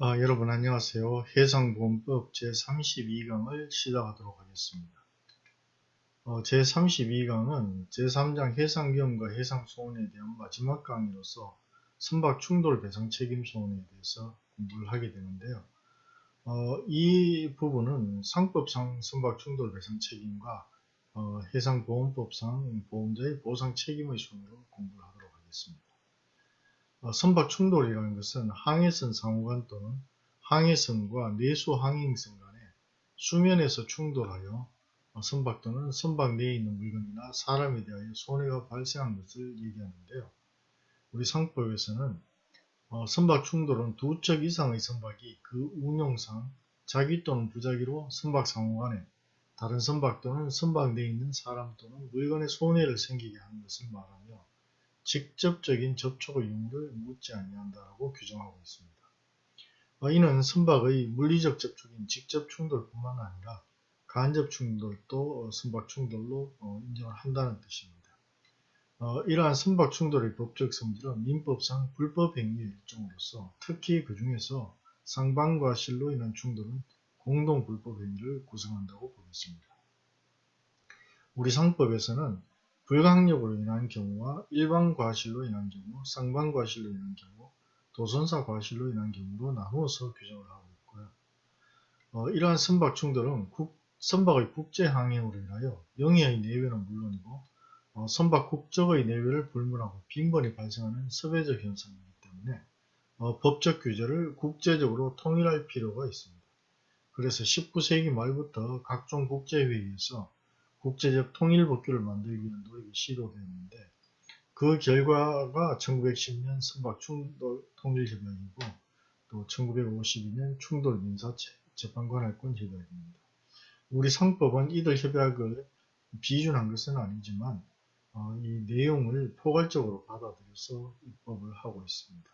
아, 여러분 안녕하세요. 해상보험법 제32강을 시작하도록 하겠습니다. 어, 제32강은 제3장 해상위험과 해상소원에 대한 마지막 강의로서 선박 충돌 배상 책임 소원에 대해서 공부를 하게 되는데요. 어, 이 부분은 상법상 선박 충돌 배상 책임과 어, 해상보험법상 보험자의 보상 책임의 순으로 공부를 하도록 하겠습니다. 어, 선박 충돌이라는 것은 항해선 상호간 또는 항해선과 내수 항행선 간에 수면에서 충돌하여 어, 선박 또는 선박 내에 있는 물건이나 사람에 대하여 손해가 발생한 것을 얘기하는데요. 우리 상법에서는 어, 선박 충돌은 두 척 이상의 선박이 그 운용상 자기 또는 부자기로 선박 상호 간에 다른 선박 또는 선박 내에 있는 사람 또는 물건에 손해를 생기게 하는 것을 말하며 직접적인 접촉의 의무를 묻지 아니한다고 규정하고 있습니다. 어, 이는 선박의 물리적 접촉인 직접 충돌뿐만 아니라 간접 충돌도 선박 충돌로 어, 인정을 한다는 뜻입니다. 어, 이러한 선박 충돌의 법적 성질은 민법상 불법 행위의 일종으로서 특히 그 중에서 상반과 실로 인한 충돌은 공동 불법 행위를 구성한다고 보겠습니다. 우리 상법에서는 불강력으로 인한 경우와 일반 과실로 인한 경우, 쌍방 과실로 인한 경우, 도선사 과실로 인한 경우로 나누어서 규정을 하고 있고요. 어, 이러한 선박 충돌은 국, 선박의 국제 항행으로 인하여 영해의 내외는 물론이고 어, 선박 국적의 내외를 불문하고 빈번히 발생하는 섭외적 현상이기 때문에 어, 법적 규제를 국제적으로 통일할 필요가 있습니다. 그래서 19세기 말부터 각종 국제회의에서 국제적 통일법규를 만들기 위한 노력이 시도되었는데 그 결과가 1910년 선박 충돌 통일협약이고 또 1952년 충돌 민사 재판관할권 협약입니다. 우리 상법은 이들 협약을 비준한 것은 아니지만 어, 이 내용을 포괄적으로 받아들여서 입법을 하고 있습니다.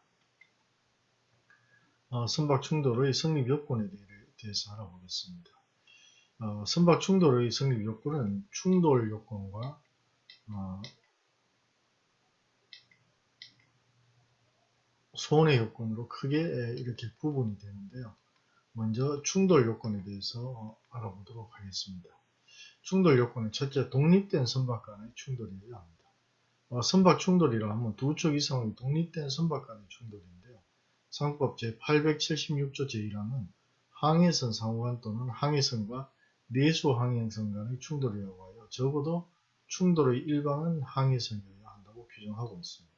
어, 선박 충돌의 성립 요건에 대해서 알아보겠습니다. 어, 선박 충돌의 성립 요건은 충돌 요건과 어, 손해 요건으로 크게 이렇게 구분이 되는데요. 먼저 충돌 요건에 대해서 알아보도록 하겠습니다. 충돌 요건은 첫째 독립된 선박 간의 충돌이어야 합니다. 어, 선박 충돌이라 하면 두 쪽 이상의 독립된 선박 간의 충돌인데요. 상법 제876조 제1항은 항해선 상호간 또는 항해선과 내수 항해선 간의 충돌이라고 하여 적어도 충돌의 일방은 항해선이어야 한다고 규정하고 있습니다.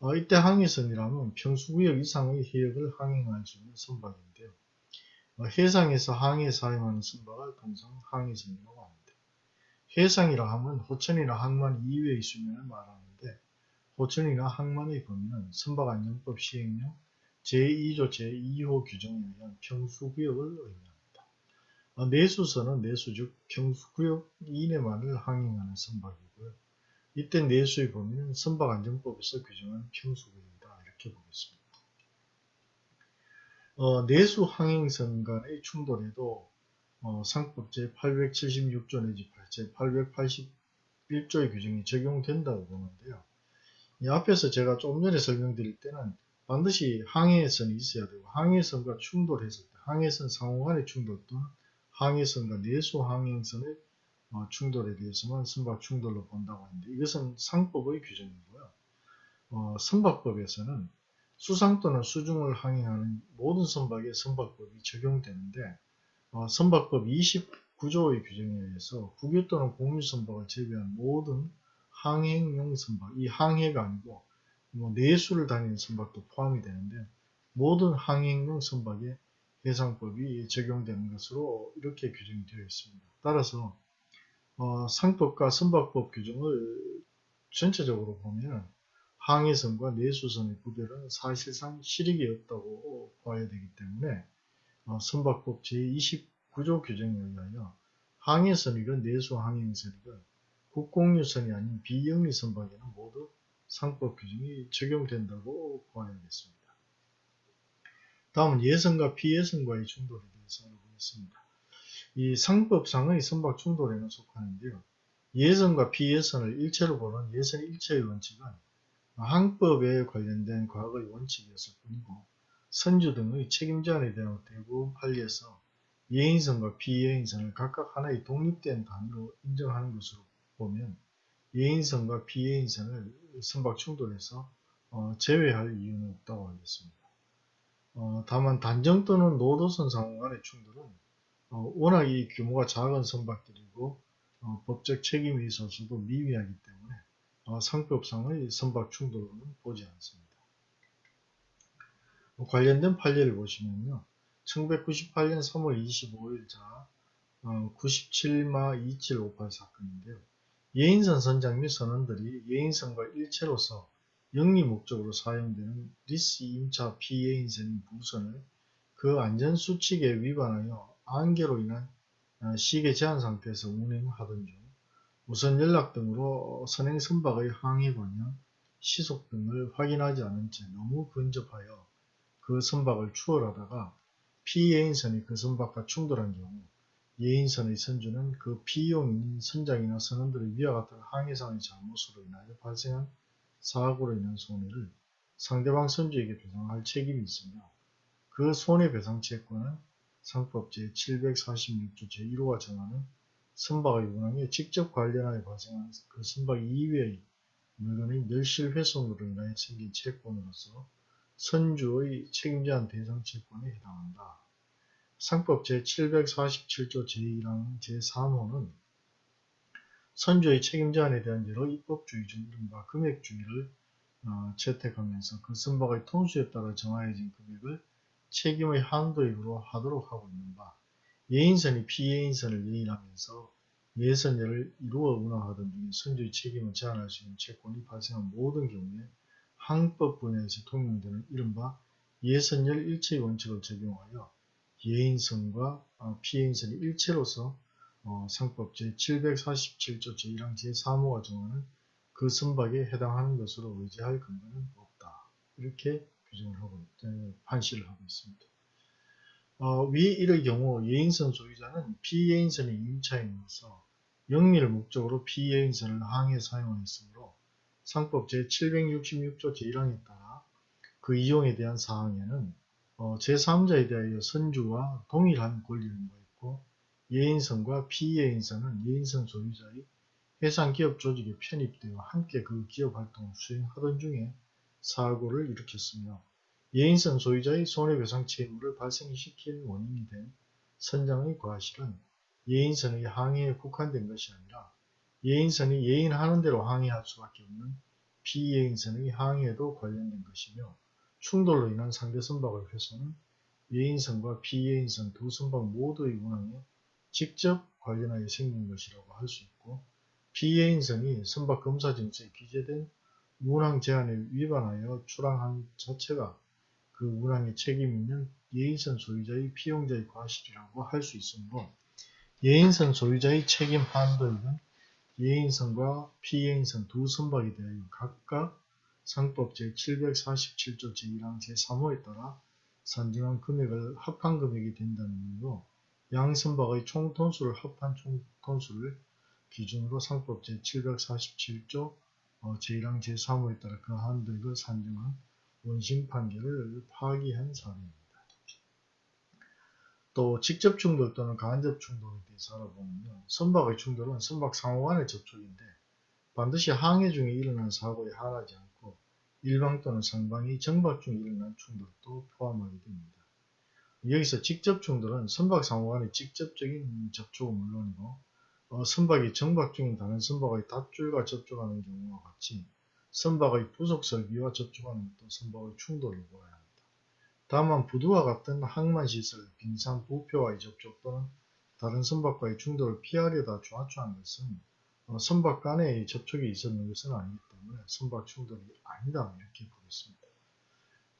어, 이때 항해선이라면 평수구역 이상의 해역을 항행할 수 있는 선박인데요. 어, 해상에서 항해 사용하는 선박을 통상 항해선이라고 합니다. 해상이라 하면 호천이나 항만 이외의 수면을 말하는데 호천이나 항만의 범위는 선박 안전법 시행령 제2조 제2호 규정에 의한 평수구역을 의미합니다. 어, 내수선은 내수 즉 평수구역 이내만을 항행하는 선박이고요. 이때 내수의 범위는 선박안전법에서 규정한 평수구역이다 이렇게 보겠습니다. 어, 내수 항행선 간의 충돌에도 어, 상법 제876조 내지 제881조의 규정이 적용된다고 보는데요. 이 앞에서 제가 조금 전에 설명드릴 때는 반드시 항해선이 있어야 되고 항해선과 충돌했을 때 항해선 상호 간의 충돌 또는 항해선과 내수 항행선의 어, 충돌에 대해서만 선박 충돌로 본다고 하는데 이것은 상법의 규정이고요. 어, 선박법에서는 수상 또는 수중을 항행하는 모든 선박에 선박법이 적용되는데 어, 선박법 29조의 규정에 의해서 국유 또는 공유 선박을 제외한 모든 항행용 선박, 이 항해가 아니고 뭐 내수를 다니는 선박도 포함이 되는데 모든 항행용 선박에 해상법이 적용되는 것으로 이렇게 규정이 되어 있습니다. 따라서 어, 상법과 선박법 규정을 전체적으로 보면 항해선과 내수선의 구별은 사실상 실익이 없다고 봐야 되기 때문에 어, 선박법 제29조 규정에 의하여 항해선이건 내수항행선이건 국공유선이 아닌 비영리 선박에는 모두 상법 규정이 적용된다고 봐야겠습니다. 다음은 예선과 비예선과의 충돌에 대해서 알아보겠습니다. 이 상법상의 선박 충돌에는 속하는데요. 예선과 비예선을 일체로 보는 예선 일체의 원칙은 항법에 관련된 과거의 원칙이었을 뿐이고 선주 등의 책임 제한에 대한 대부분 판례에서 예인선과 비예인선을 각각 하나의 독립된 단위로 인정하는 것으로 보면 예인선과 비예인선을 선박 충돌에서 어, 제외할 이유는 없다고 하겠습니다. 어, 다만 단정 또는 노도선 상호 간의 충돌은 어, 워낙 이 규모가 작은 선박들이고 어, 법적 책임이 있어서도 미비하기 때문에 어, 상법상의 선박 충돌로는 보지 않습니다. 뭐 관련된 판례를 보시면요. 1998년 3월 25일자 97마 2758 사건인데요. 예인선 선장 및 선원들이 예인선과 일체로서 영리 목적으로 사용되는 리스 임차 피해인선인 부선을 그 안전수칙에 위반하여 안개로 인한 어, 시계 제한 상태에서 운행하던 중 무선 연락 등으로 선행 선박의 항해 방향, 시속 등을 확인하지 않은 채 너무 근접하여 그 선박을 추월하다가 피예인선이 그 선박과 충돌한 경우 예인선의 선주는 그 피용인 선장이나 선원들의 위와 같은 항해상의 잘못으로 인하여 발생한 사고로 인한 손해를 상대방 선주에게 배상할 책임이 있으며 그 손해배상 채권은 상법 제746조 제1호가 정하는 선박의 운항에 직접 관련하여 발생한 그 선박 이외의 물건의 멸실 훼손으로 인하여 생긴 채권으로서 선주의 책임제한 대상 채권에 해당한다. 상법 제747조 제1항 제3호는 선주의 책임제한에 대한 여러 입법주의 중 이른바 금액주의를 어, 채택하면서 그 선박의 톤수에 따라 정하여진 금액을 책임의 한도액으로 하도록 하고 있는 바 예인선이 피예인선을 예인하면서 예선제를 이루어 운항하던 중에 선주의 책임을 제한할 수 있는 채권이 발생한 모든 경우에 항법 분야에서 통용되는 이른바 예선열 일체의 원칙을 적용하여 예인선과 어, 피예인선이 일체로서 어, 상법 제747조 제1항 제3호가 정하는 그 선박에 해당하는 것으로 의지할 근거는 없다. 이렇게 규정을 하고, 판시를 하고 있습니다. 어, 위 이의 경우 예인선 소유자는 피예인선의 임차인으로서 영리를 목적으로 피예인선을 항해 사용하였으므로 상법 제766조 제1항에 따라 그 이용에 대한 사항에는 어, 제3자에 대하여 선주와 동일한 권리를 부여했고 예인선과 피예인선은 예인선 소유자의 해상기업 조직에 편입되어 함께 그 기업 활동을 수행하던 중에 사고를 일으켰으며 예인선 소유자의 손해배상 채무를 발생시킨 원인이 된 선장의 과실은 예인선의 항해에 국한된 것이 아니라 예인선이 예인하는 대로 항해할 수밖에 없는 피예인선의 항해에도 관련된 것이며 충돌로 인한 상대 선박의 훼손은 예인선과 피예인선 두 선박 모두의 운항에 직접 관련하여 생긴 것이라고 할 수 있고 피해인선이 선박 검사 증서에 기재된 운항 제한에 위반하여 출항한 자체가 그 운항에 책임 있는 예인선 소유자의 피용자의 과실이라고 할 수 있으므로 예인선 소유자의 책임 한도액은 예인선과 피해인선 두 선박에 대하여 각각 상법 제747조 제1항 제3호에 따라 산정한 금액을 합한 금액이 된다는 의미로 양 선박의 총 톤수를 합한 총 톤수를 기준으로 상법 제747조 어, 제1항 제3호에 따라 그 한도액을 산정한 원심 판결을 파기한 사례입니다. 또 직접 충돌 또는 간접 충돌에 대해서 알아보면요. 선박의 충돌은 선박 상호 간의 접촉인데 반드시 항해 중에 일어난 사고에 한하지 않고 일방 또는 상방이 정박 중에 일어난 충돌도 포함하게 됩니다. 여기서 직접 충돌은 선박 상호 간의 직접적인 접촉은 물론이고 어, 선박이 정박 중인 다른 선박의 닷줄과 접촉하는 경우와 같이 선박의 부속 설비와 접촉하는 것도 선박의 충돌을 보아야 합니다. 다만 부두와 같은 항만시설, 빙상, 부표와의 접촉 또는 다른 선박과의 충돌을 피하려다 좌초한 것은 어, 선박 간의 접촉이 있었는 것은 아니기 때문에 선박 충돌이 아니다 이렇게 보겠습니다.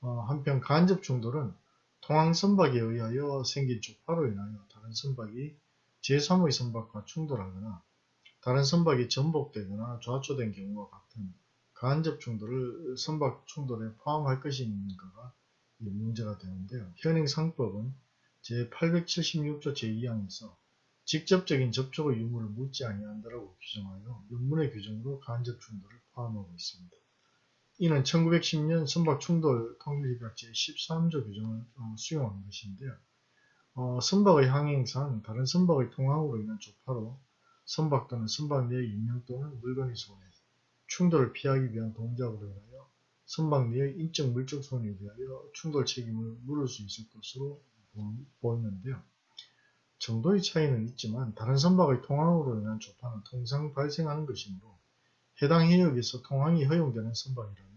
어, 한편 간접 충돌은 통항 선박에 의하여 생긴 족파로 인하여 다른 선박이 제3의 선박과 충돌하거나 다른 선박이 전복되거나 좌초된 경우와 같은 간접 충돌을 선박 충돌에 포함할 것인가가 문제가 되는데요. 현행 상법은 제876조 제2항에서 직접적인 접촉의 유무를 묻지 아니한다라고 규정하여 윤문의 규정으로 간접 충돌을 포함하고 있습니다. 이는 1910년 선박 충돌 통일협약 제 13조 규정을 어, 수용한 것인데요. 어, 선박의 항행상 다른 선박의 통항으로 인한 조파로 선박 또는 선박 내의 인명 또는 물건의 손해, 충돌을 피하기 위한 동작으로 인하여 선박 내의 인적 물적 손해에 대하여 충돌 책임을 물을 수 있을 것으로 보- 보이는데요. 정도의 차이는 있지만 다른 선박의 통항으로 인한 조파는 통상 발생하는 것이므로 해당 해역에서 통항이 허용되는 선박이라면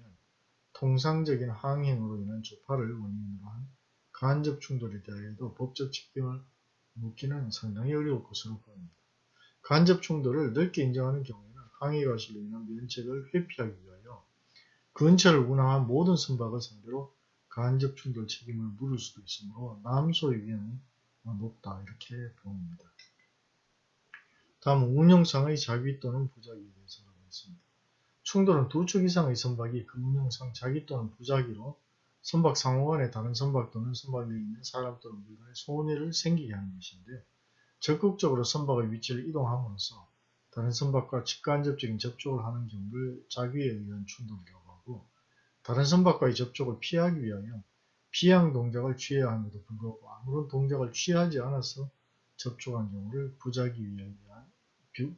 통상적인 항행으로 인한 조파를 원인으로 한 간접 충돌에 대하여도 법적 책임을 묻기는 상당히 어려울 것으로 보입니다. 간접 충돌을 넓게 인정하는 경우에는 항해 과실로 인한 면책을 회피하기 위하여 근처를 운항한 모든 선박을 상대로 간접 충돌 책임을 물을 수도 있으므로 남소의 위험이 높다 이렇게 보입니다. 다음 운영상의 자기 또는 부작위에 대해서 알아보겠습니다. 충돌은 두 축 이상의 선박이 그 운영상 자기 또는 부작위로 선박 상호 간의 다른 선박 또는 선박 내에 있는 사람 또는 물건의 손해를 생기게 하는 것인데 적극적으로 선박의 위치를 이동함으로써 다른 선박과 직간접적인 접촉을 하는 경우를 자기에 의한 충돌이라고 하고 다른 선박과의 접촉을 피하기 위하여 피양 동작을 취해야 함에도 불구하고 아무런 동작을 취하지 않아서 접촉한 경우를 부작위에 의한,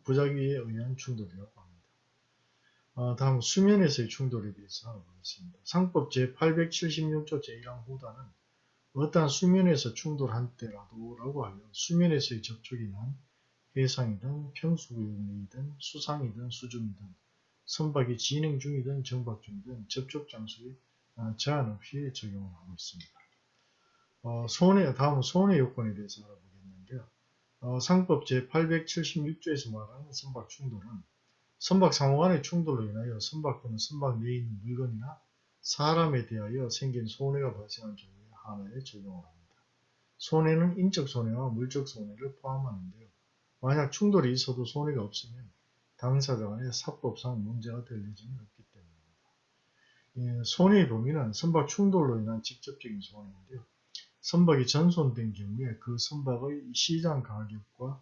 부작위에 의한 충돌이라고 합니다. 어, 다음 수면에서의 충돌에 대해서 알아보겠습니다. 상법 제876조 제1항 후단은 어떠한 수면에서 충돌한 때라도 라고 하여 수면에서의 접촉이 난 해상이든 평수구역이든 수상이든 수중이든 선박이 진행 중이든 정박 중이든 접촉 장소에 어, 제한 없이 적용을 하고 있습니다. 어, 손해, 다음은 손해 요건에 대해서 알아보겠는데요. 어, 상법 제876조에서 말하는 선박 충돌은 선박 상호 간의 충돌로 인하여 선박 또는 선박 내에 있는 물건이나 사람에 대하여 생긴 손해가 발생한 경우에 하나에 적용을 합니다. 손해는 인적 손해와 물적 손해를 포함하는데요. 만약 충돌이 있어도 손해가 없으면 당사자 간에 사법상 문제가 될 예정이 없기 때문입니다. 예, 손해의 범위는 선박 충돌로 인한 직접적인 손해인데요. 선박이 전손된 경우에 그 선박의 시장 가격과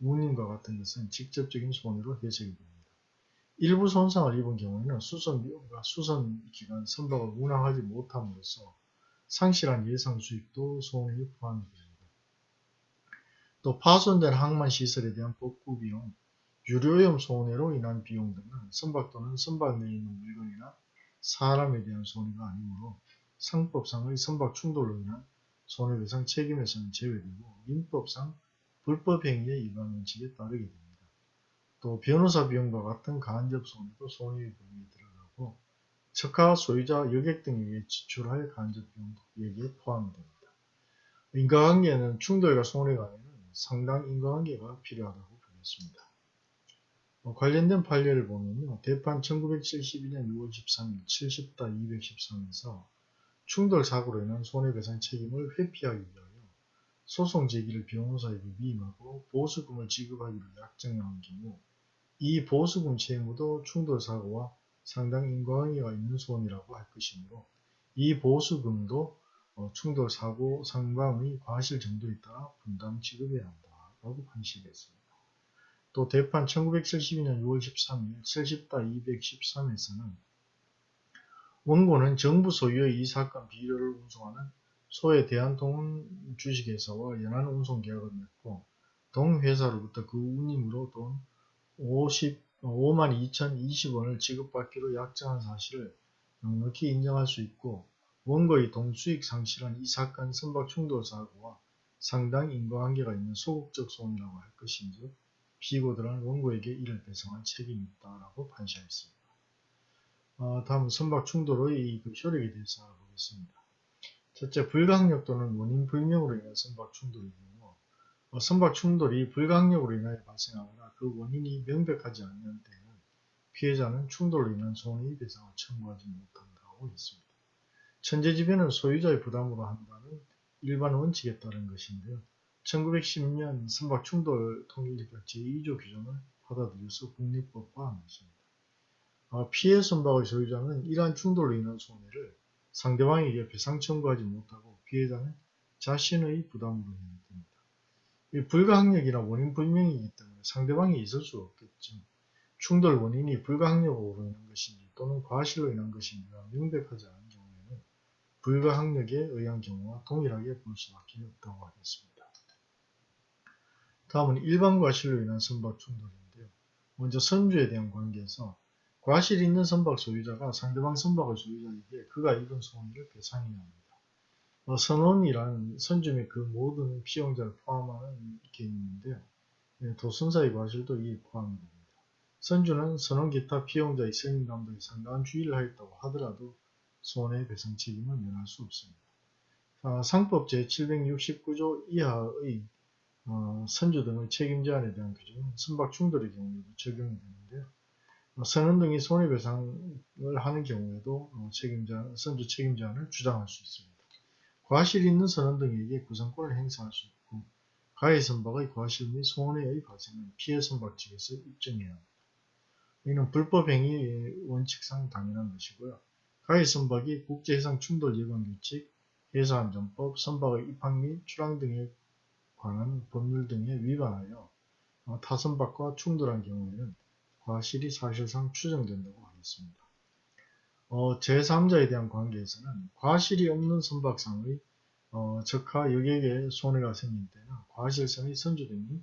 운임과 같은 것은 직접적인 손해로 해석이 됩니다. 일부 손상을 입은 경우에는 수선 비용과 수선 기간 선박을 운항하지 못함으로써 상실한 예상 수익도 손해에 포함이 됩니다. 또 파손된 항만 시설에 대한 복구 비용, 유료염 손해로 인한 비용 등은 선박 또는 선박 내에 있는 물건이나 사람에 대한 손해가 아니므로 상법상의 선박 충돌로 인한 손해배상 책임에서는 제외되고 민법상 불법행위의 위반 원칙에 따르게 됩니다. 또 변호사 비용과 같은 간접 손해도 손해의 범위에 들어가고 척하 소유자 여객 등에 의해 지출할 간접 비용도 여기에 포함이 됩니다. 인과관계는 충돌과 손해 간에는 상당 인과관계가 필요하다고 보겠습니다. 어, 관련된 판례를 보면요. 대판 1972년 6월 13일 70다 213에서 충돌 사고로 인한 손해배상 책임을 회피하기 위하여 소송 제기를 변호사에게 위임하고 보수금을 지급하기로 약정한 경우 이 보수금 채무도 충돌 사고와 상당 인과관계가 있는 손이라고 할 것이므로 이 보수금도 어, 충돌 사고 상방의 과실 정도에 따라 분담 지급해야 한다라고 판시했습니다. 또 대판 1972년 6월 13일 70다 213에서는 원고는 정부 소유의 이 사건 비료를 운송하는 소의 대한통운 주식회사와 연한 운송계약을 맺고 동회사로부터 그 운임으로 돈 50, 52,020원을 지급받기로 약정한 사실을 넉넉히 인정할 수 있고 원고의 동수익 상실한 이 사건 선박 충돌 사고와 상당 인과관계가 있는 소극적 손이라고 할 것인즉 피고들은 원고에게 이를 배상할 책임이 있다라고 판시하였습니다. 어, 다음 선박 충돌의 그 효력에 대해서 알아보겠습니다. 첫째, 불가항력 또는 원인 불명으로 인한 선박 경우 어, 선박 충돌이 불가항력으로 인하여 발생하거나 그 원인이 명백하지 않는 때에는 피해자는 충돌로 인한 손해의 배상을 청구하지 못한다고 했습니다. 천재지변은 소유자의 부담으로 한다는 일반 원칙에 따른 것인데요. 1910년 선박 충돌 통일협약 제2조 규정을 받아들여서 국립법화한 것입니다. 어, 피해 선박의 소유자는 이러한 충돌로 인한 손해를 상대방에게 배상 청구하지 못하고 피해자는 자신의 부담으로 해야 됩니다. 이 불가항력이나 원인 불명이기 때문에 상대방이 있을 수 없겠죠. 충돌 원인이 불가항력으로 인한 것인지 또는 과실로 인한 것인지가 명백하지 않은 경우에는 불가항력에 의한 경우와 동일하게 볼 수밖에 없다고 하겠습니다. 다음은 일반 과실로 인한 선박 충돌인데요. 먼저 선주에 대한 관계에서 과실이 있는 선박 소유자가 상대방 선박의 소유자에게 그가 입은 손해를 배상해야 합니다. 어, 선원이란 선주 및 그 모든 피용자를 포함하는 개념인데요. 예, 도순사의 과실도 이에 포함이 됩니다. 선주는 선원 기타 피용자의 선임 감독에 상당한 주의를 하였다고 하더라도 손해배상 책임을 면할 수 없습니다. 아, 상법 제769조 이하의 어, 선주 등의 책임 제한에 대한 규정은 선박 충돌의 경우에도 적용이 되는데요. 어, 선원 등이 손해배상을 하는 경우에도 어, 책임자, 선주 책임 제한을 주장할 수 있습니다. 과실 있는 선원 등에게 구상권을 행사할 수 있고 가해 선박의 과실 및 손해의 발생은 피해 선박 측에서 입증해야 합니다. 이는 불법행위의 원칙상 당연한 것이고요. 가해 선박이 국제해상 충돌 예방 규칙, 해사안전법, 선박의 입항 및 출항 등에 관한 법률 등에 위반하여 어, 타선박과 충돌한 경우에는 과실이 사실상 추정된다고 하겠습니다. 어, 제3자에 대한 관계에서는 과실이 없는 선박상의 어, 적하 여객에 손해가 생긴 때는 과실선의 선주 등이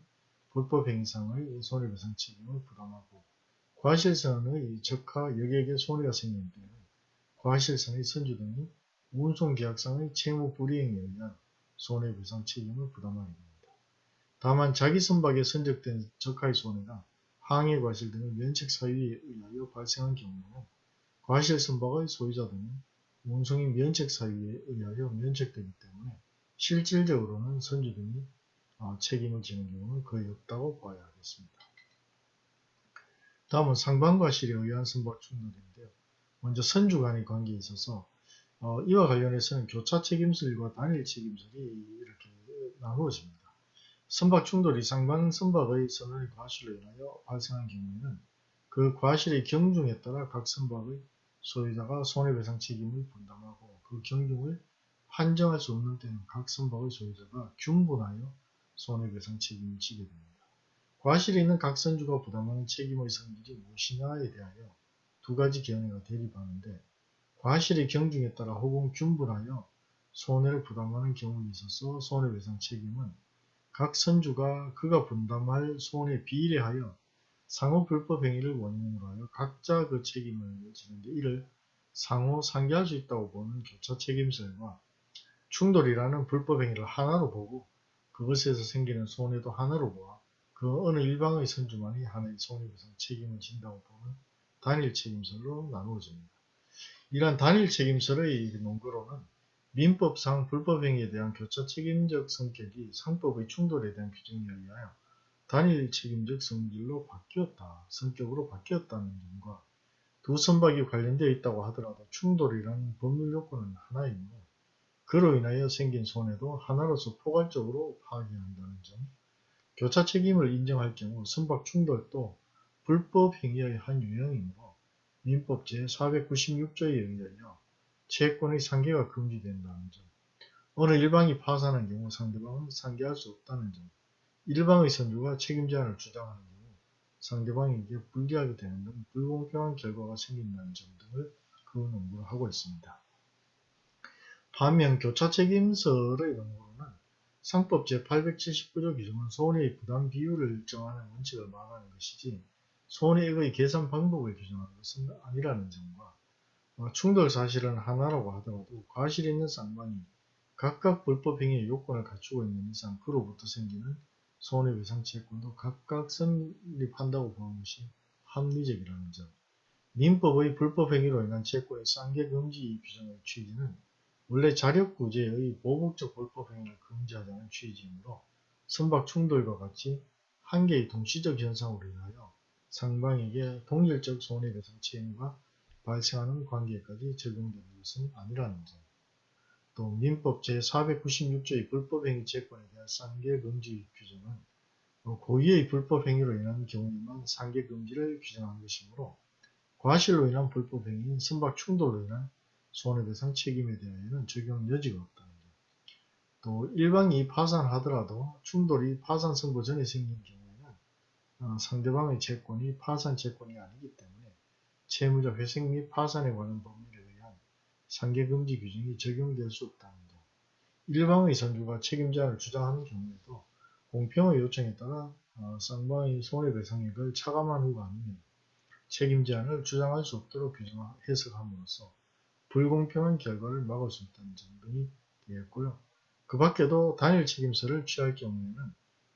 불법행위상의 손해배상 책임을 부담하고 과실선의 적하 여객에 손해가 생긴 때는 과실선의 선주 등이 운송계약상의 채무 불이행에 의한 손해배상 책임을 부담하게 됩니다. 다만 자기 선박에 선적된 적하의 손해가 항해 과실 등의 면책 사유에 의하여 발생한 경우는 과실 선박의 소유자 등은 운송인 면책 사유에 의하여 면책되기 때문에 실질적으로는 선주 등이 어, 책임을 지는 경우는 거의 없다고 봐야 하겠습니다. 다음은 상반과실에 의한 선박 충돌인데요. 먼저 선주 간의 관계에 있어서 어, 이와 관련해서는 교차 책임설과 단일 책임설이 이렇게 나누어집니다. 선박 충돌이 상방 선박의 선원의 과실로 인하여 발생한 경우에는 그 과실의 경중에 따라 각 선박의 소유자가 손해배상 책임을 분담하고 그 경중을 판정할 수 없는 때는 각 선박의 소유자가 균분하여 손해배상 책임을 지게 됩니다. 과실이 있는 각 선주가 부담하는 책임의 성질이 무엇이냐에 대하여 두 가지 견해가 대립하는데 과실의 경중에 따라 혹은 균분하여 손해를 부담하는 경우에 있어서 손해배상 책임은 각 선주가 그가 분담할 손해에 비례하여 상호 불법 행위를 원인으로 하여 각자 그 책임을 지는데 이를 상호 상기할 수 있다고 보는 교차 책임설과 충돌이라는 불법 행위를 하나로 보고 그것에서 생기는 손해도 하나로 보아 그 어느 일방의 선주만이 하나의 손해배상 책임을 진다고 보는 단일 책임설로 나누어집니다. 이러한 단일 책임설의 논거로는 민법상 불법행위에 대한 교차 책임적 성격이 상법의 충돌에 대한 규정에 의하여 단일 책임적 성질로 바뀌었다, 성격으로 바뀌었다는 점과 두 선박이 관련되어 있다고 하더라도 충돌이라는 법률 요건은 하나이므로 그로 인하여 생긴 손해도 하나로서 포괄적으로 파악해야 한다는 점, 교차 책임을 인정할 경우 선박 충돌도 불법 행위의 한 유형이므로 민법 제496조에 의하여 채권의 상계가 금지된다는 점, 어느 일방이 파산한 경우 상대방은 상계할 수 없다는 점, 일방의 선주가 책임 제한을 주장하는 경우 상대방에게 불리하게 되는 등 불공평한 결과가 생긴다는 점 등을 그 논구를 하고 있습니다. 반면 교차 책임설의 논구로는 상법 제879조 규정은 손해의 부담 비율을 정하는 원칙을 말하는 것이지 손해액의 계산 방법을 규정하는 것은 아니라는 점과 어, 충돌 사실은 하나라고 하더라도 과실 있는 쌍방이 각각 불법행위의 요건을 갖추고 있는 이상 그로부터 생기는 손해배상 채권도 각각 성립한다고 보는 것이 합리적이라는 점. 민법의 불법행위로 인한 채권의 쌍계금지 규정의 취지는 원래 자력구제의 보복적 불법행위를 금지하자는 취지이므로 선박 충돌과 같이 한 개의 동시적 현상으로 인하여 상방에게 동일적 손해배상 책임과 발생하는 관계까지 적용되는 것은 아니라는 점. 또 민법 제496조의 불법행위 채권에 대한 상계 금지 규정은 고의의 불법행위로 인한 경우에만 상계 금지를 규정한 것이므로 과실로 인한 불법행위인 선박 충돌로 인한 손해배상 책임에 대하여는 적용 여지가 없다는 점. 또 일방이 파산하더라도 충돌이 파산 선고 전에 생긴 경우에는 어, 상대방의 채권이 파산 채권이 아니기 때문에 채무자 회생 및 파산에 관한 법률에 의한 상계금지 규정이 적용될 수 없다는 점. 일방의 선주가 책임자를 주장하는 경우에도 공평의 요청에 따라 어, 쌍방의 손해배상액을 차감한 후가 아니면 책임제한을 주장할 수 없도록 규정 해석함으로써 불공평한 결과를 막을 수 있다는 점 등이 되었고요. 그 밖에도 단일 책임서를 취할 경우에는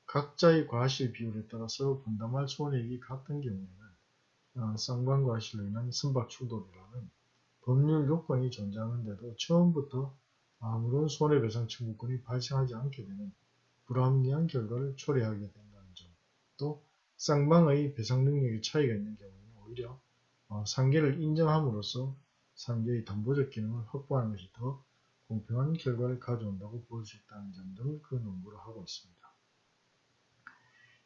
각자의 과실 비율에 따라서 분담할 손해액이 같은 경우에 는 어, 인한 선박 충돌이라는 법률 요건이 존재하는데도 처음부터 아무런 손해배상 청구권이 발생하지 않게 되는 불합리한 결과를 초래하게 된다는 점, 또 쌍방의 배상 능력의 차이가 있는 경우에는 오히려 어, 상계를 인정함으로써 상계의 담보적 기능을 확보하는 것이 더 공평한 결과를 가져온다고 볼 수 있다는 점 등을 그 논구를 하고 있습니다.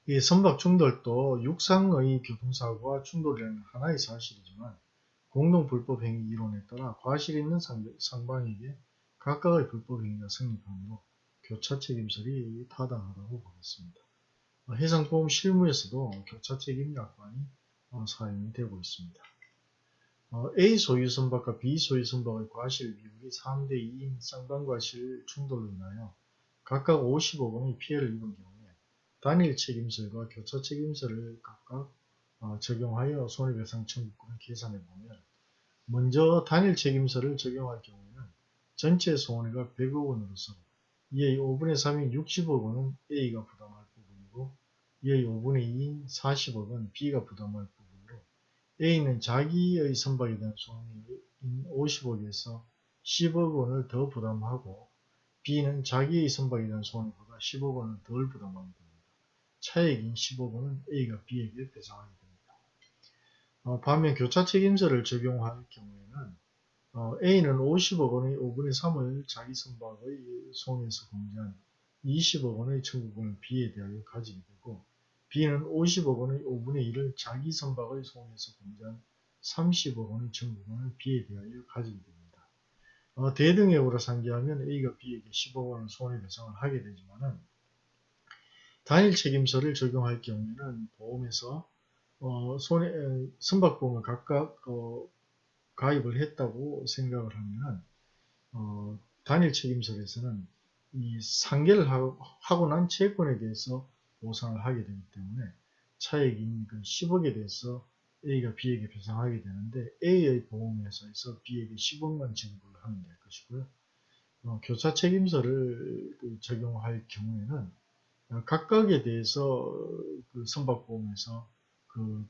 이 선박 충돌도 육상의 교통사고와 충돌이라는 하나의 사실이지만 공동불법 행위 이론에 따라 과실 있는 상방에게 각각의 불법 행위가 성립하므로 교차 책임설이 타당하다고 보겠습니다. 해상보험 실무에서도 교차 책임 약관이 어, 사용이 되고 있습니다. 어, A 소유 선박과 B 소유 선박의 과실 비율이 3대 2인 쌍방과실 충돌로 인하여 각각 50억 원의 피해를 입은 경우에 단일 책임설과 교차 책임설을 각각 어, 적용하여 손해배상 청구권을 계산해 보면 먼저 단일 책임설을 적용할 경우에는 전체 손해가 100억 원으로서 이의 5분의 3인 60억 원은 A가 부담할 부분이고 이의 5분의 2인 40억은 B가 부담할 부분으로 A는 자기의 선박에 대한 손해인 50억에서 10억 원을 더 부담하고 B는 자기의 선박에 대한 손해보다 10억 원을 덜 부담하게 됩니다. 차액인 10억 원은 A가 B에게 배상하게 됩니다. 어, 반면 교차 책임서를 적용할 경우에는 어, A는 50억 원의 5분의 3을 자기 선박의 손해에서 공제한 20억 원의 청구권을 B에 대하여 가지게 되고 B는 50억 원의 5분의 1을 자기 선박의 손해에서 공제한 30억 원의 청구권을 B에 대하여 가지게 됩니다. 어, 대등액으로 상계하면 A가 B에게 10억 원을 손해배상을 하게 되지만은 단일 책임서를 적용할 경우에는 보험에서 어, 손해, 선박보험을 각각 어, 가입을 했다고 생각을 하면 어, 단일 책임설에서는 이 상계를 하고 난 채권에 대해서 보상을 하게 되기 때문에 차액인 그 10억에 대해서 A가 B에게 배상하게 되는데 A의 보험회사에서 B에게 10억만 지급을 하면 될 것이고요. 어, 교차 책임서를 그 적용할 경우에는 각각에 대해서 그 선박보험에서 그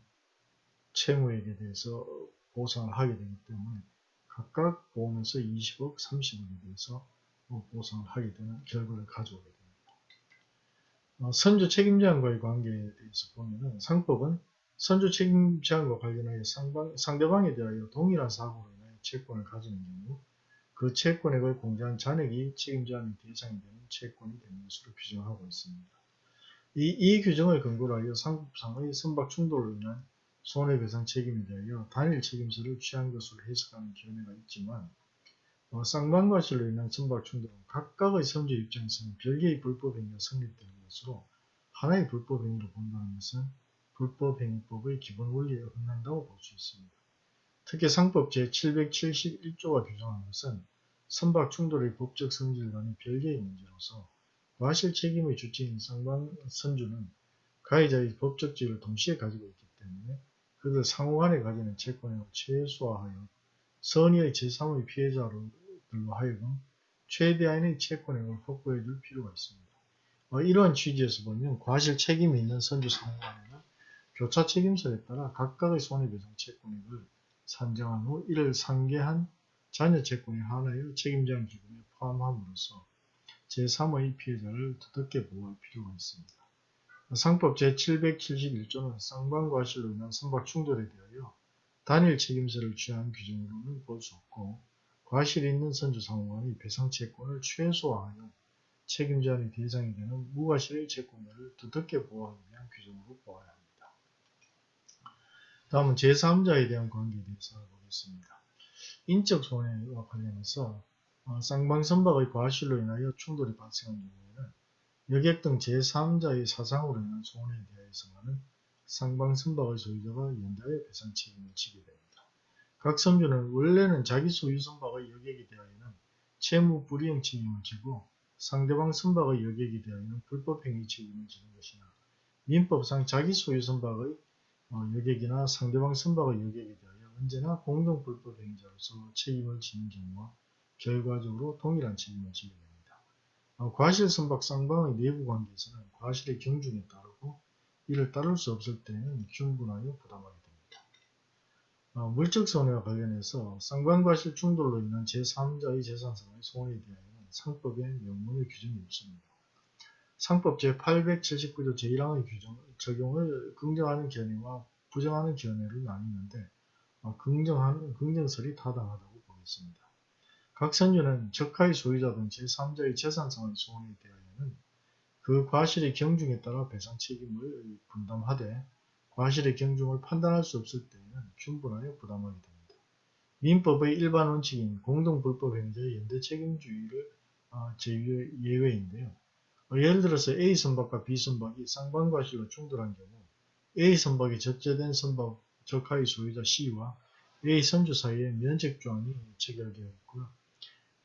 채무액에 대해서 보상을 하게 되기 때문에 각각 보험에서 20억, 30억에 대해서 뭐 보상을 하게 되는 결과를 가져오게 됩니다. 어, 선주 책임자와의 관계에 대해서 보면은 상법은 선주 책임자와 관련하여 상대방에 대하여 동일한 사고로 인하여 채권을 가지는 경우 그 채권액을 공제한 잔액이 책임자의 대상이 되는 채권이 되는 것으로 규정하고 있습니다. 이, 이 규정을 근거로 하여 상법상의 선박 충돌로 인한 손해배상 책임에 대하여 단일 책임서를 취한 것으로 해석하는 견해가 있지만 어, 쌍방과실로 인한 선박 충돌은 각각의 선주 입장에서는 별개의 불법행위가 성립되는 것으로 하나의 불법행위로 본다는 것은 불법행위법의 기본 원리에 어긋난다고 볼 수 있습니다. 특히 상법 제771조가 규정한 것은 선박 충돌의 법적 성질과는 별개의 문제로서 과실 책임의 주체인 쌍방 선주는 가해자의 법적 지위를 동시에 가지고 있기 때문에 그들 상호간에 가지는 채권을 최소화하여 선의의 제3의 피해자로 하여금 최대한의 채권액을 확보해 줄 필요가 있습니다. 어, 이러한 취지에서 보면 과실 책임이 있는 선주 상호간에는 교차 책임서에 따라 각각의 손해배상 채권액을 산정한 후 이를 상계한 자녀 채권의 하나의 책임자인 기금에 포함함으로써 제3의 피해자를 두텁게 보호할 필요가 있습니다. 상법 제771조는 쌍방과실로 인한 선박 충돌에 대하여 단일 책임서를 취한 규정으로는 볼 수 없고 과실이 있는 선주상호간의 배상채권을 최소화하여 책임자의 대상이 되는 무과실의 채권자를 두텁게 보호하기 위한 규정으로 보아야 합니다. 다음은 제3자에 대한 관계 보겠습니다. 인적 손해와 관련해서 어, 쌍방선박의 과실로 인하여 충돌이 발생한 경우에는 여객 등 제3자의 사상으로 인한 손해에 대해서만은 상방선박의 소유자가 연달에 배상 책임을 지게 됩니다. 각 선주는 원래는 자기 소유 선박의 여객이 대하여는 채무 불이행 책임을 지고 상대방 선박의 여객이 대하여는 불법행위 책임을 지는 것이나 민법상 자기 소유 선박의 어, 여객이나 상대방 선박의 여객에 대하여 언제나 공동 불법행위자로서 책임을 지는 경우와 결과적으로 동일한 책임을 지게 됩니다. 어, 과실 선박 쌍방의 내부 관계에서는 과실의 경중에 따르고 이를 따를 수 없을 때에는 충분하여 부담하게 됩니다. 어, 물적 손해와 관련해서 쌍방과실 충돌로 인한 제3자의 재산상의 손해에 대하여는 상법에 명문의 규정이 없습니다. 상법 제879조 제1항의 규정, 적용을 긍정하는 견해와 부정하는 견해를 나뉘는데 어, 긍정하는 긍정설이 타당하다고 보겠습니다. 각 선주는 적하의 소유자 등 제3자의 재산상의 손해에 대하여는 그 과실의 경중에 따라 배상 책임을 분담하되 과실의 경중을 판단할 수 없을 때에는 충분하여 부담하게 됩니다. 민법의 일반 원칙인 공동불법행위자의 연대 책임주의를 어, 제외인데요. 어, 예를 들어서 A 선박과 B 선박이 쌍방과실로 충돌한 경우 A 선박이 적재된 선박 적하의 소유자 C와 A 선주 사이에 면책 조항이 체결되어 있고요.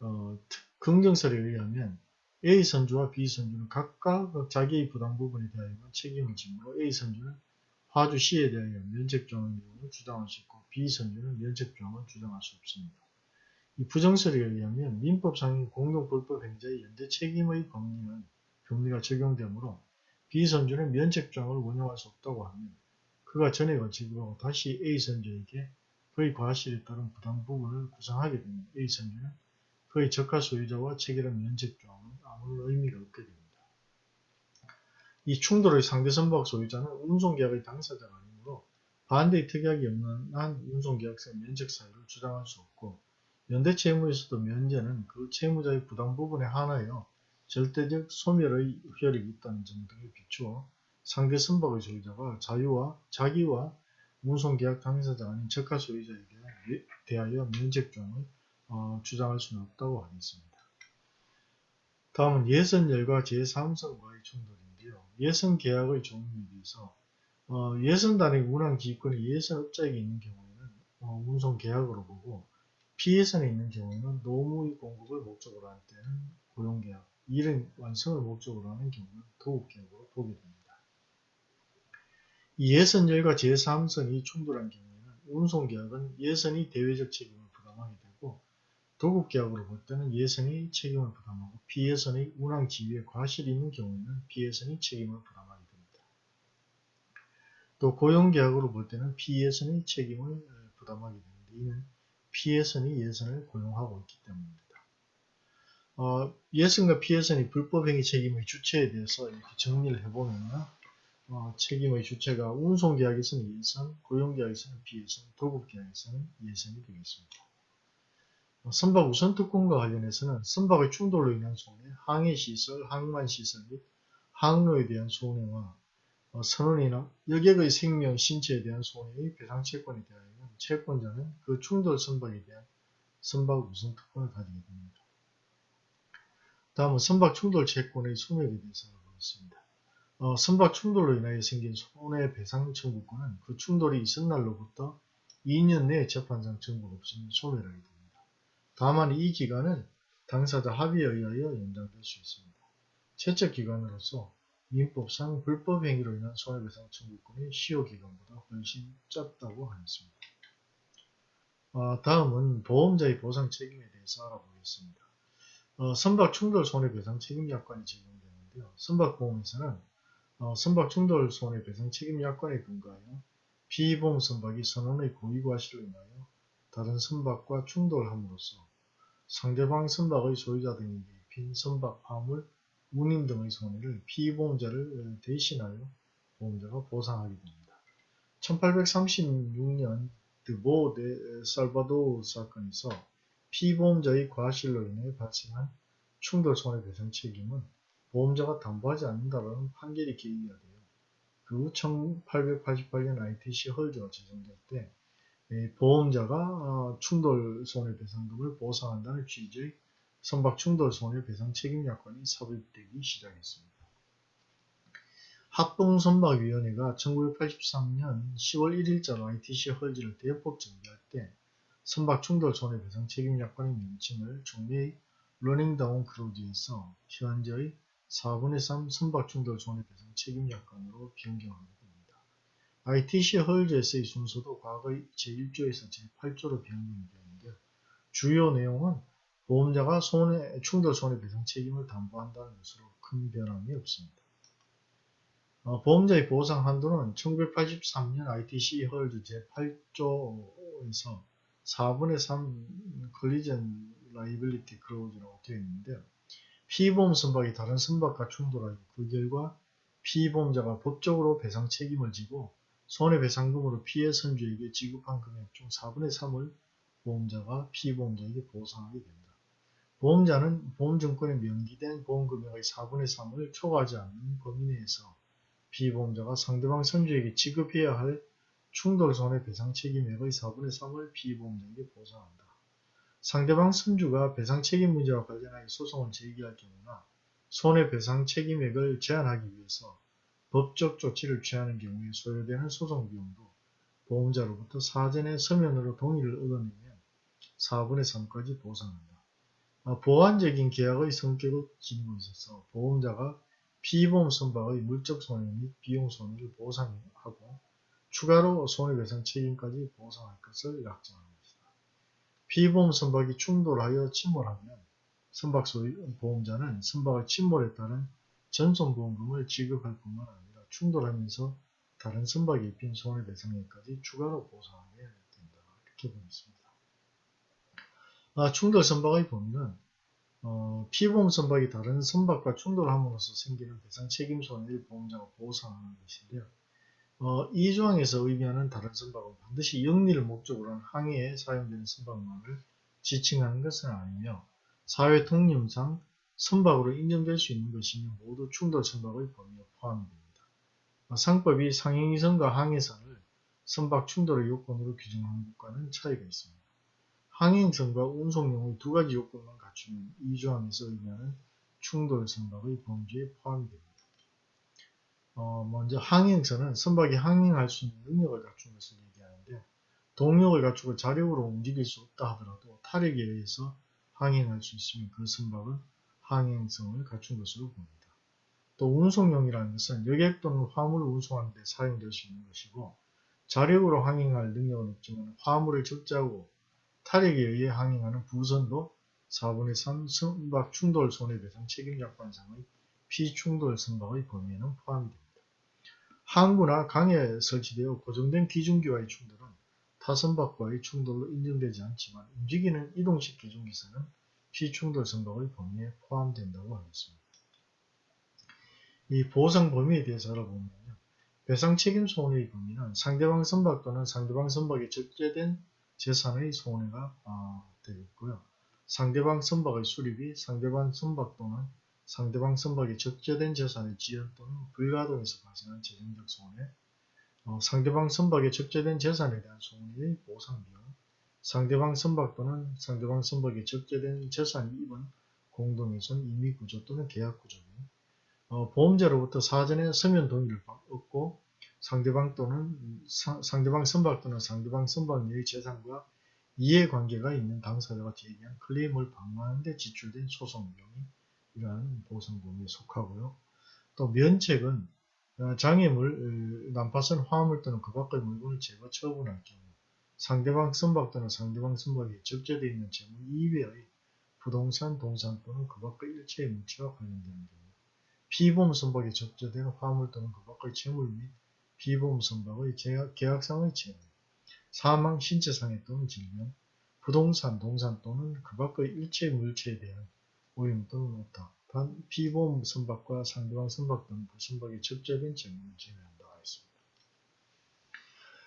어, 긍정설에 의하면 A 선주와 B 선주는 각각 자기의 부담 부분에 대하여 책임을 지므로 A 선주는 화주 C에 대하여 면책 조항의 내용을 주장할 수 있고 B 선주는 면책 조항을 주장할 수 없습니다. 이 부정설에 의하면 민법상의 공동불법 행자의 연대 책임의 법리는 법리가 적용되므로 B 선주는 면책 조항을 원용할 수 없다고 하면 그가 전액을 지불하고 다시 A 선주에게 그의 과실에 따른 부담 부분을 구상하게 되면 A 선주는 그의 적하 소유자와 체결한 면책 조항은 아무런 의미가 없게 됩니다. 이 충돌의 상대 선박 소유자는 운송계약의 당사자가 아니므로 반대의 특약이 없는 한 운송계약상 면책 사유를 주장할 수 없고 연대 채무에서도 면제는 그 채무자의 부담 부분에 한하여 절대적 소멸의 효력이 있다는 점 등에 비추어 상대 선박의 소유자가 자유와 자기와 운송계약 당사자 아닌 적하 소유자에게 대하여 면책조항을 어, 주장할 수는 없다고 하겠습니다. 다음은 예선열과 제3선과의 충돌인데요. 예선계약의 종류에 대해서 어, 예선단의 운항기권이 예선업자에게 있는 경우에는 어, 운송계약으로 보고 피예선에 있는 경우에는 노무의 공급을 목적으로 할 때는 고용계약, 일은 완성을 목적으로 하는 경우는 도급계약으로 보게 됩니다. 이 예선열과 제3선이 충돌한 경우에는 운송계약은 예선이 대외적 책임을 부담하게 되고 도급계약으로 볼 때는 예선이 책임을 부담하고 피예선의 운항 지위에 과실이 있는 경우에는 피예선이 책임을 부담하게 됩니다. 또 고용계약으로 볼 때는 피예선이 책임을 부담하게 되는데 이는 피예선이 예선을 고용하고 있기 때문입니다. 어, 예선과 피예선이 불법행위 책임의 주체에 대해서 이렇게 정리를 해보면 어, 책임의 주체가 운송계약에서는 예선, 고용계약에서는 비예선, 도급계약에서는 예선이 되겠습니다. 어, 선박 우선 특권과 관련해서는 선박의 충돌로 인한 손해, 항해시설, 항만시설 및 항로에 대한 손해와 어, 선원이나 여객의 생명, 신체에 대한 손해의 배상채권에 대하여는 채권자는 그 충돌 선박에 대한 선박 우선 특권을 가지게 됩니다. 다음은 선박 충돌 채권의 소멸에 대해서 알아보겠습니다. 어, 선박 충돌로 인하여 생긴 손해배상 청구권은 그 충돌이 있은 날로부터 2년 내에 재판상 청구가 없으면 소멸하게 됩니다. 다만 이 기간은 당사자 합의에 의하여 연장될 수 있습니다. 채적 기간으로서 민법상 불법 행위로 인한 손해배상 청구권이 시효 기간보다 훨씬 짧다고 하였습니다. 어, 다음은 보험자의 보상 책임에 대해서 알아보겠습니다. 어, 선박 충돌 손해배상 책임 약관이 적용되는데요. 선박보험에서는 어, 선박 충돌 손해배상 책임 약관에 근거하여 피보험 선박이 선원의 고의 과실로 인하여 다른 선박과 충돌함으로써 상대방 선박의 소유자 등에게 입힌 선박 화물, 운임 등의 손해를 피보험자를 대신하여 보험자가 보상하게 됩니다. 1836년 드보 데 살바도르 사건에서 피보험자의 과실로 인해 발생한 충돌 손해배상 책임은 보험자가 담보하지 않는다라는 판결이 계기가 돼요. 그 1888년 ITC 헐즈가 제정될 때 보험자가 어, 충돌 손해배상금을 보상한다는 취지의 선박 충돌 손해배상 책임 약관이 삽입되기 시작했습니다. 합동선박위원회가 1983년 10월 1일자로 ITC 헐즈를 대폭 정비할 때 선박 충돌 손해배상 책임 약관의 명칭을 종래의 Running Down Clause에서 현재의 4분의 3 선박 충돌 손해배상 책임약관으로 변경하게 됩니다. ITC Hulls에서의 순서도 과거의 제1조에서 제8조로 변경이 되는데 주요 내용은 보험자가 손해, 충돌 손해배상 책임을 담보한다는 것으로 큰 변함이 없습니다. 어, 보험자의 보상 한도는 1983년 ITC Hulls 제8조에서 4분의 3 Collision Liability Clause라고 되어 있는데 피보험 선박이 다른 선박과 충돌하여 그 결과 피보험자가 법적으로 배상 책임을 지고 손해배상금으로 피해 선주에게 지급한 금액 중 4분의 3을 보험자가 피보험자에게 보상하게 된다. 보험자는 보험증권에 명기된 보험금액의 4분의 3을 초과하지 않는 범위 내에서 피보험자가 상대방 선주에게 지급해야 할 충돌 손해배상 책임액의 4분의 3을 피보험자에게 보상한다. 상대방 선주가 배상 책임 문제와 관련하여 소송을 제기할 경우나 손해배상 책임액을 제한하기 위해서 법적 조치를 취하는 경우에 소요되는 소송 비용도 보험자로부터 사전에 서면으로 동의를 얻어내면 4분의 3까지 보상한다. 아, 보완적인 계약의 성격을 지니고 있어서 보험자가 피보험 선박의 물적 손해 및 비용 손해를 보상하고 추가로 손해배상 책임까지 보상할 것을 약정합니다. 피보험 선박이 충돌하여 침몰하면 선박 보험자는 선박의 침몰에 따른 전손보험금을 지급할 뿐만 아니라 충돌하면서 다른 선박에 입힌 손해배상액까지 추가로 보상하게 된다. 이렇게 보겠습니다. 아, 충돌 선박의 범위는 어, 피보험 선박이 다른 선박과 충돌함으로써 생기는 배상 책임 손해를 보험자가 보상하는 것인데요. 어, 이 조항에서 의미하는 다른 선박은 반드시 영리를 목적으로 한 항해에 사용되는 선박만을 지칭하는 것은 아니며 사회 통념상 선박으로 인정될 수 있는 것이며 모두 충돌 선박의 범위에 포함이 됩니다. 어, 상법이 상행위선과 항해선을 선박 충돌의 요건으로 규정하는 것과는 차이가 있습니다. 항행선과 운송용의 두 가지 요건만 갖추면 이 조항에서 의미하는 충돌 선박의 범주에 포함이 됩니다. 어, 먼저 항행선은 선박이 항행할 수 있는 능력을 갖춘 것을 얘기하는데 동력을 갖추고 자력으로 움직일 수 없다 하더라도 타력에 의해서 항행할 수 있으면 그 선박은 항행성을 갖춘 것으로 봅니다. 또 운송용이라는 것은 여객 또는 화물을 운송하는 데 사용될 수 있는 것이고 자력으로 항행할 능력은 없지만 화물을 적재하고 타력에 의해 항행하는 부선도 4분의 3 선박 충돌 손해배상 책임 약관상의 피충돌 선박의 범위에는 포함이 됩니다. 항구나 강에 설치되어 고정된 기중기와의 충돌은 타선박과의 충돌로 인정되지 않지만 움직이는 이동식 기중기선은 피충돌 선박의 범위에 포함된다고 하겠습니다. 이 보상 범위에 대해서 알아보면요. 배상 책임 손해의 범위는 상대방 선박 또는 상대방 선박에 적재된 재산의 손해가 아, 되겠고요. 상대방 선박의 수립이 상대방 선박 또는 상대방 선박에 적재된 재산의 지연 또는 불가동에서 발생한 재정적 손해, 어, 상대방 선박에 적재된 재산에 대한 손해의 보상 비용, 상대방 선박 또는 상대방 선박에 적재된 재산이 입은 공동훼손 임의 구조 또는 계약 구조 등 어, 보험자로부터 사전에 서면 동의를 얻고 상대방 또는 사, 상대방 선박 또는 상대방 선박 내의 재산과 이해관계가 있는 당사자가 제기한 클레임을 방어하는 데 지출된 소송 비용이 이러한 보상범위에 속하고요. 또 면책은 어, 장애물, 어, 난파선 화물 또는 그 밖의 물건을 제거 처분할 경우 상대방 선박 또는 상대방 선박에 적재되어 있는 재물 이외의 부동산, 동산 또는 그 밖의 일체의 물체와 관련되는 경우 피보험 선박에 적재된 화물 또는 그 밖의 재물 및 피보험 선박의 계약, 계약 상의 재물 사망, 신체상해 또는 질병, 부동산, 동산 또는 그 밖의 일체 물체에 대한 오염 또는 오타, 단 피보험 선박과 상대방 선박 등 부선박에 적재된 재물을 제외한다 하였습니다.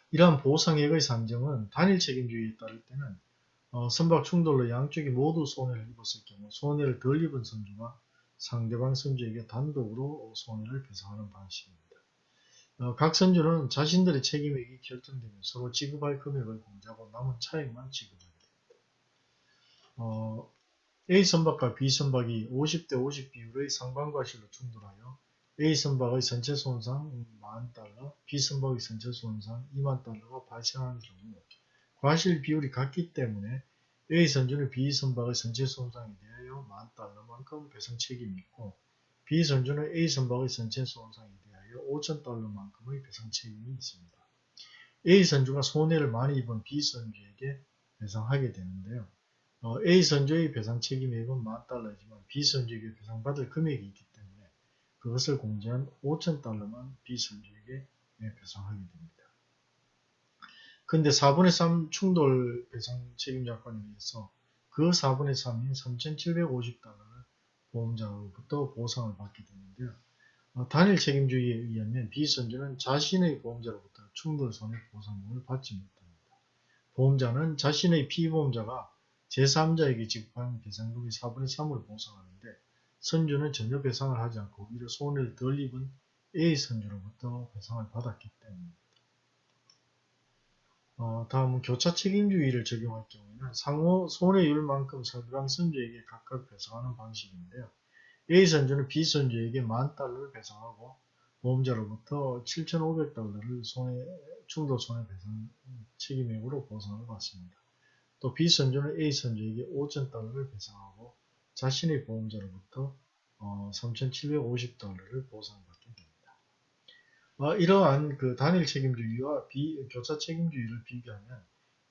이러한 보상액의 산정은 단일 책임주의에 따를 때는 어, 선박 충돌로 양쪽이 모두 손해를 입었을 경우 손해를 덜 입은 선주가 상대방 선주에게 단독으로 손해를 배상하는 방식입니다. 어, 각 선주는 자신들의 책임액이 결정되면 서로 지급할 금액을 공제하고 남은 차액만 지급하게 됩니다. 어, A 선박과 B 선박이 50대 50 비율의 상반과실로 충돌하여 A 선박의 전체 손상 만달러, B 선박의 전체 손상 2만 달러가 발생하는 경우 과실 비율이 같기 때문에 A 선주는 B 선박의 전체 손상에 대하여 만 달러만큼 배상 책임이 있고 B 선주는 A 선박의 전체 손상에 대하여 5천 달러만큼의 배상 책임이 있습니다. A 선주가 손해를 많이 입은 B 선주에게 배상하게 되는데요. 어, A 선주의 배상 책임액은 만 달러이지만 B 선주에게 배상받을 금액이 있기 때문에 그것을 공제한 5천 달러만 B 선주에게 배상하게 됩니다. 근데 4분의 3 충돌 배상 책임자권에 의해서 그 4분의 3인 3,750달러를 보험자로부터 보상을 받게 되는데요. 어, 단일 책임주의에 의하면 B선주는 자신의 보험자로부터 충돌 손해 보상금을 받지 못합니다. 보험자는 자신의 피보험자가 제3자에게 지급한 배상금의 4분의 3을 보상하는데 선주는 전혀 배상을 하지 않고 오히려 손해를 덜 입은 A선주로부터 배상을 받았기 때문입니다. 어, 다음은 교차 책임주의를 적용할 경우에는 상호 손해율만큼 상대방 선주에게 각각 배상하는 방식인데요. A 선주는 B 선주에게 만 달러를 배상하고 보험자로부터 7,500달러를 손해, 충돌 손해배상 책임액으로 보상을 받습니다. 또 B 선주는 A 선주에게 5,000달러를 배상하고 자신의 보험자로부터 어, 3,750 달러를 보상받게 됩니다. 어, 이러한 그 단일 책임주의와 비, 교차 책임주의를 비교하면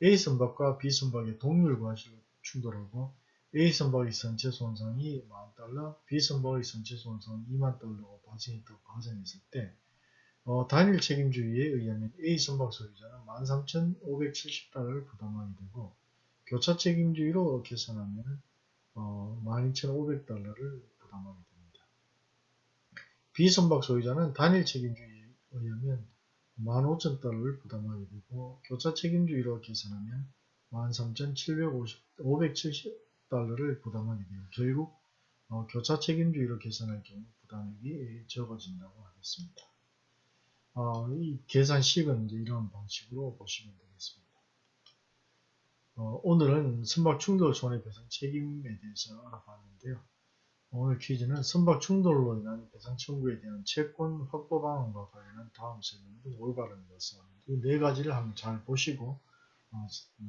A 선박과 B 선박의 동률 과실로 충돌하고 A 선박의 전체 손상이 만 달러, B 선박의 전체 손상이 2만 달러가 발생했다고 가정했을 때 어, 단일 책임주의에 의하면 A 선박 소유자는 13,570달러를 부담하게 되고 교차 책임주의로 계산하면 어, 12,500달러를 부담하게 됩니다. B 선박 소유자는 단일 책임주의 의하면 15,000달러를 부담하게 되고 교차 책임주의로 계산하면 13,570달러를 부담하게 되고 결국 어, 교차 책임주의로 계산할 경우 부담액이 적어진다고 하겠습니다. 어, 이 계산식은 이제 이런 방식으로 보시면 되겠습니다. 어, 오늘은 선박 충돌 손해배상 책임에 대해서 알아봤는데요. 오늘 퀴즈는 선박 충돌로 인한 배상 청구에 대한 채권 확보 방안과 관련한 다음 설명 중 올바른 것은 이네 가지를 한번 잘 보시고 어,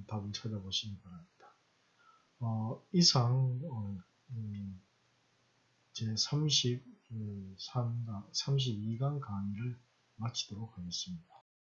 답을 찾아보시기 바랍니다. 어, 이상 어, 음, 제 33강, 32강 강의를 마치도록 하겠습니다.